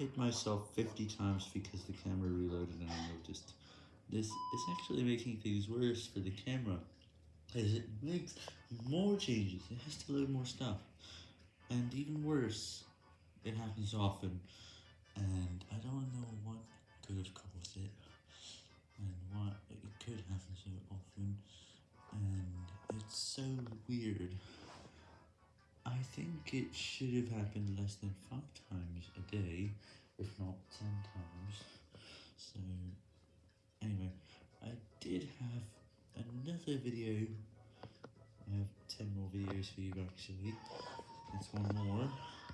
hit myself 50 times because the camera reloaded and I noticed. This is actually making things worse for the camera, as it makes more changes, it has to load more stuff, and even worse, it happens often, and I don't know what could have caused it, and why it could happen so often, and it's so weird. I think it should have happened less than 5 times day, if not 10 times, so, anyway, I did have another video, I have 10 more videos for you actually, it's one more.